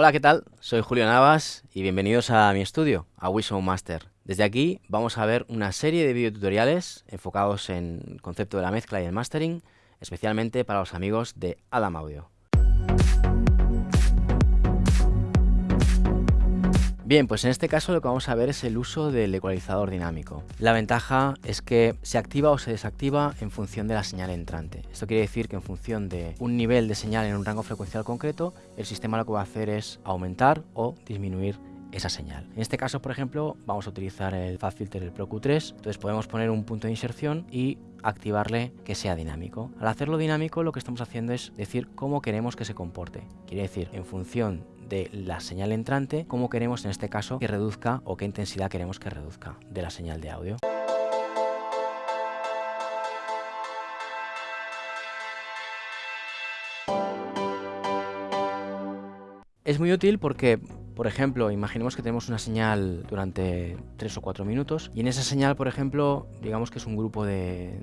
Hola, ¿qué tal? Soy Julio Navas y bienvenidos a mi estudio, a Wisdom Master. Desde aquí vamos a ver una serie de videotutoriales enfocados en el concepto de la mezcla y el mastering, especialmente para los amigos de Adam Audio. Bien, pues en este caso lo que vamos a ver es el uso del ecualizador dinámico. La ventaja es que se activa o se desactiva en función de la señal entrante. Esto quiere decir que en función de un nivel de señal en un rango frecuencial concreto, el sistema lo que va a hacer es aumentar o disminuir esa señal. En este caso, por ejemplo, vamos a utilizar el Fast Filter, el Pro Q3, entonces podemos poner un punto de inserción y activarle que sea dinámico. Al hacerlo dinámico lo que estamos haciendo es decir cómo queremos que se comporte. Quiere decir, en función de la señal entrante, cómo queremos en este caso que reduzca o qué intensidad queremos que reduzca de la señal de audio. Es muy útil porque por ejemplo, imaginemos que tenemos una señal durante 3 o 4 minutos y en esa señal, por ejemplo, digamos que es un grupo de,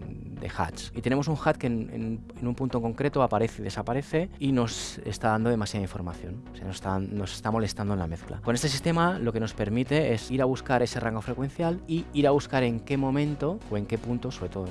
hats y tenemos un hat que en, un punto concreto aparece y desaparece y nos está dando demasiada información, o sea, nos está, molestando en la mezcla. Con este sistema lo que nos permite es ir a buscar ese rango frecuencial y ir a buscar en qué momento o en qué punto, sobre todo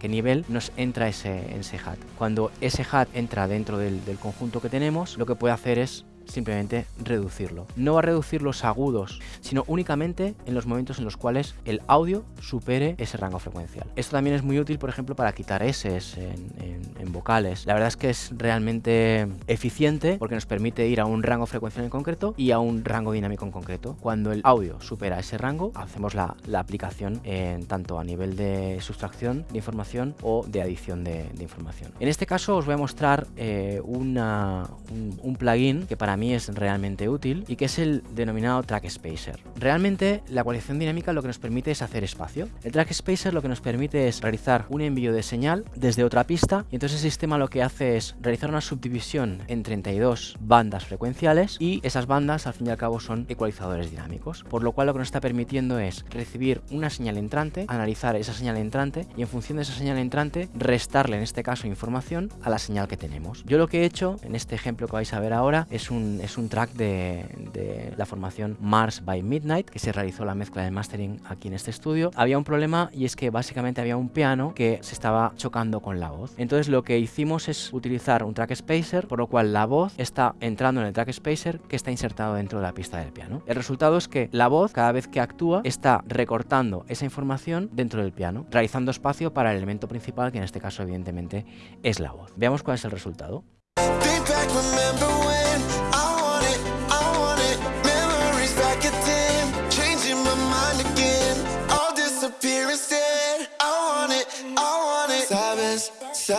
qué nivel, nos entra ese, ese hat. Cuando ese hat entra dentro del conjunto que tenemos, lo que puede hacer es simplemente reducirlo. No va a reducir los agudos, sino únicamente en los momentos en los cuales el audio supere ese rango frecuencial. Esto también es muy útil, por ejemplo, para quitar S en, vocales. La verdad es que es realmente eficiente porque nos permite ir a un rango frecuencial en concreto y a un rango dinámico en concreto. Cuando el audio supera ese rango, hacemos la, aplicación en tanto a nivel de sustracción de información o de adición de, información. En este caso os voy a mostrar eh, un, un plugin que para mí es realmente útil y que es el denominado Track Spacer. Realmente la ecualización dinámica lo que nos permite es hacer espacio. El Track Spacer lo que nos permite es realizar un envío de señal desde otra pista y entonces el sistema lo que hace es realizar una subdivisión en 32 bandas frecuenciales y esas bandas al fin y al cabo son ecualizadores dinámicos, por lo cual lo que nos está permitiendo es recibir una señal entrante, analizar esa señal entrante y en función de esa señal entrante restarle en este caso información a la señal que tenemos. Yo lo que he hecho en este ejemplo que vais a ver ahora es un es un track de, la formación Mars by Midnight, que se realizó la mezcla de mastering aquí en este estudio. Había un problema y es que básicamente había un piano que se estaba chocando con la voz. Entonces lo que hicimos es utilizar un track spacer, por lo cual la voz está entrando en el track spacer que está insertado dentro de la pista del piano. El resultado es que la voz, cada vez que actúa, está recortando esa información dentro del piano, realizando espacio para el elemento principal, que en este caso evidentemente es la voz. Veamos cuál es el resultado.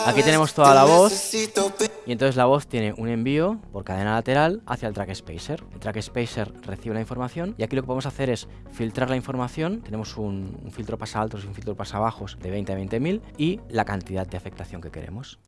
Aquí tenemos toda la voz y entonces la voz tiene un envío por cadena lateral hacia el track spacer. El track spacer recibe la información y aquí lo que podemos hacer es filtrar la información. Tenemos un, filtro pasa altos y un filtro pasa bajos de 20 a 20.000 y la cantidad de afectación que queremos.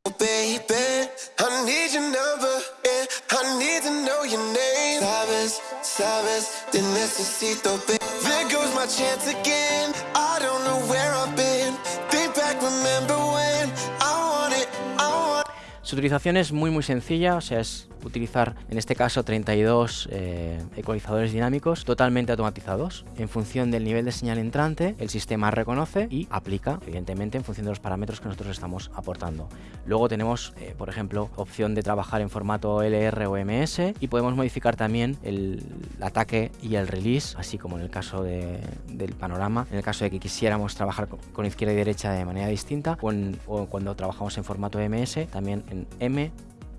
Su utilización es muy muy sencilla, o sea, es utilizar en este caso 32 eh, ecualizadores dinámicos totalmente automatizados. En función del nivel de señal entrante, el sistema reconoce y aplica, evidentemente, en función de los parámetros que nosotros estamos aportando. Luego tenemos, eh, por ejemplo, opción de trabajar en formato LR o MS y podemos modificar también el ataque y el release, así como en el caso del panorama, en el caso de que quisiéramos trabajar con, izquierda y derecha de manera distinta o, o cuando trabajamos en formato MS, también en M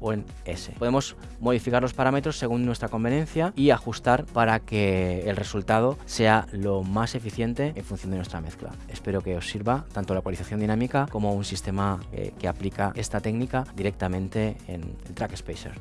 o en S. Podemos modificar los parámetros según nuestra conveniencia y ajustar para que el resultado sea lo más eficiente en función de nuestra mezcla. Espero que os sirva tanto la ecualización dinámica como un sistema eh, que aplica esta técnica directamente en el Track Spacer.